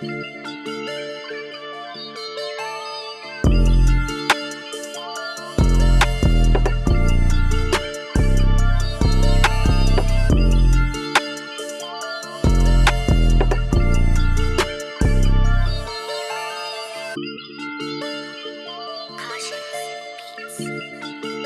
Caution you.